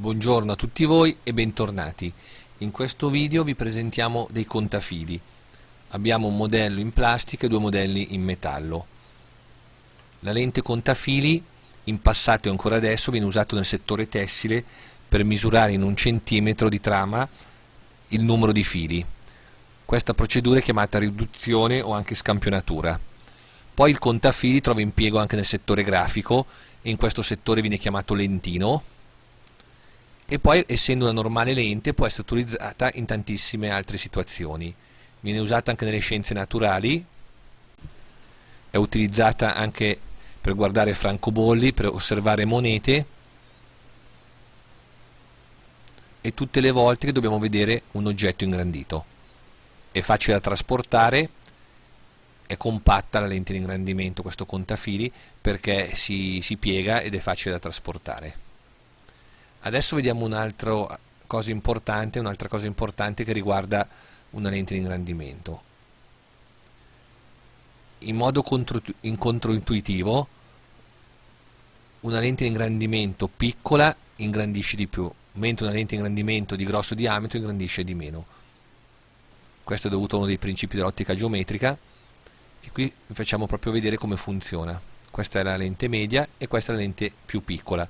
Buongiorno a tutti voi e bentornati. In questo video vi presentiamo dei contafili. Abbiamo un modello in plastica e due modelli in metallo. La lente contafili in passato e ancora adesso viene usato nel settore tessile per misurare in un centimetro di trama il numero di fili. Questa procedura è chiamata riduzione o anche scampionatura. Poi il contafili trova impiego anche nel settore grafico e in questo settore viene chiamato lentino e poi essendo una normale lente può essere utilizzata in tantissime altre situazioni. Viene usata anche nelle scienze naturali, è utilizzata anche per guardare francobolli, per osservare monete e tutte le volte che dobbiamo vedere un oggetto ingrandito. È facile da trasportare, è compatta la lente di ingrandimento, questo contafili, perché si, si piega ed è facile da trasportare. Adesso vediamo un'altra cosa importante, un'altra cosa importante che riguarda una lente di ingrandimento. In modo contro, in controintuitivo, una lente di ingrandimento piccola ingrandisce di più, mentre una lente di ingrandimento di grosso diametro ingrandisce di meno. Questo è dovuto a uno dei principi dell'ottica geometrica e qui vi facciamo proprio vedere come funziona. Questa è la lente media e questa è la lente più piccola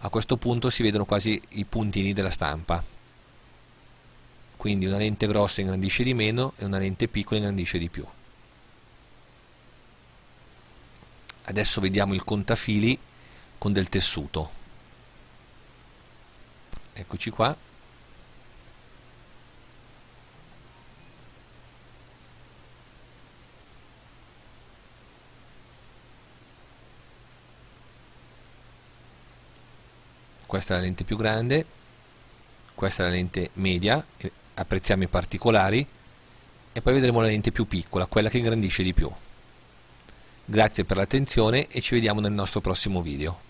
a questo punto si vedono quasi i puntini della stampa. Quindi una lente grossa ingrandisce di meno e una lente piccola ingrandisce di più. Adesso vediamo il contafili con del tessuto. Eccoci qua questa è la lente più grande questa è la lente media apprezziamo i particolari e poi vedremo la lente più piccola quella che ingrandisce di più. Grazie per l'attenzione e ci vediamo nel nostro prossimo video